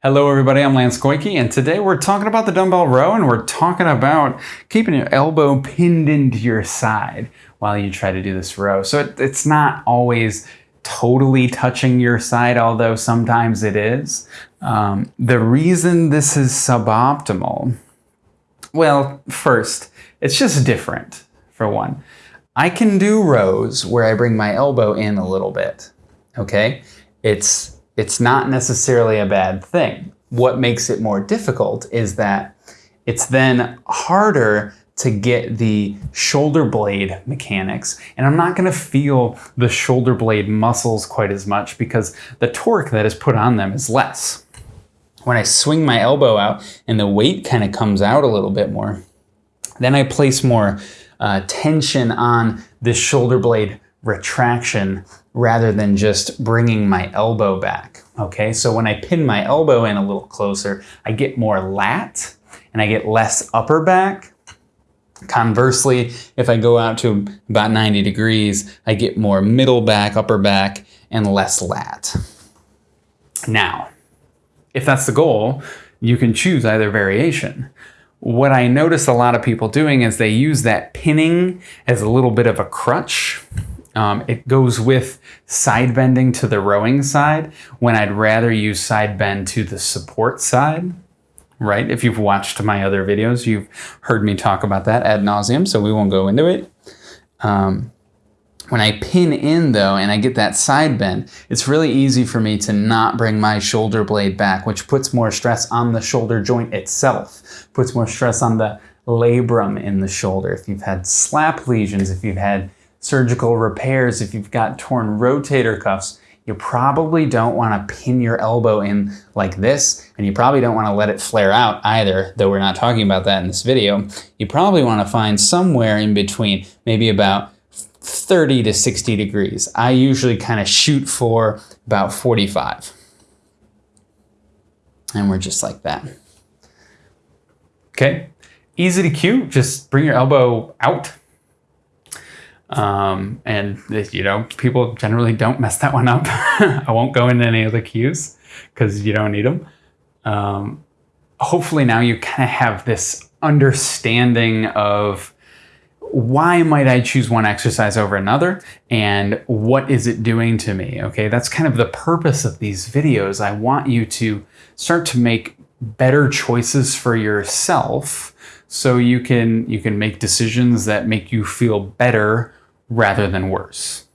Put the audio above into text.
Hello everybody, I'm Lance Goyke, and today we're talking about the dumbbell row and we're talking about keeping your elbow pinned into your side while you try to do this row. So it, it's not always totally touching your side, although sometimes it is. Um, the reason this is suboptimal, well, first, it's just different, for one. I can do rows where I bring my elbow in a little bit, okay? It's, it's not necessarily a bad thing. What makes it more difficult is that it's then harder to get the shoulder blade mechanics. And I'm not gonna feel the shoulder blade muscles quite as much because the torque that is put on them is less. When I swing my elbow out and the weight kind of comes out a little bit more, then I place more uh, tension on this shoulder blade retraction rather than just bringing my elbow back. Okay, so when I pin my elbow in a little closer, I get more lat and I get less upper back. Conversely, if I go out to about 90 degrees, I get more middle back, upper back, and less lat. Now, if that's the goal, you can choose either variation. What I notice a lot of people doing is they use that pinning as a little bit of a crutch. Um, it goes with side bending to the rowing side when I'd rather use side bend to the support side, right? If you've watched my other videos, you've heard me talk about that ad nauseum, so we won't go into it. Um, when I pin in though, and I get that side bend, it's really easy for me to not bring my shoulder blade back, which puts more stress on the shoulder joint itself, puts more stress on the labrum in the shoulder. If you've had slap lesions, if you've had surgical repairs, if you've got torn rotator cuffs, you probably don't want to pin your elbow in like this, and you probably don't want to let it flare out either, though we're not talking about that in this video. You probably want to find somewhere in between, maybe about 30 to 60 degrees. I usually kind of shoot for about 45. And we're just like that. Okay, easy to cue, just bring your elbow out. Um, and you know, people generally don't mess that one up. I won't go into any of the cues because you don't need them. Um, hopefully now you kind of have this understanding of why might I choose one exercise over another and what is it doing to me? Okay, that's kind of the purpose of these videos. I want you to start to make better choices for yourself so you can you can make decisions that make you feel better rather than worse.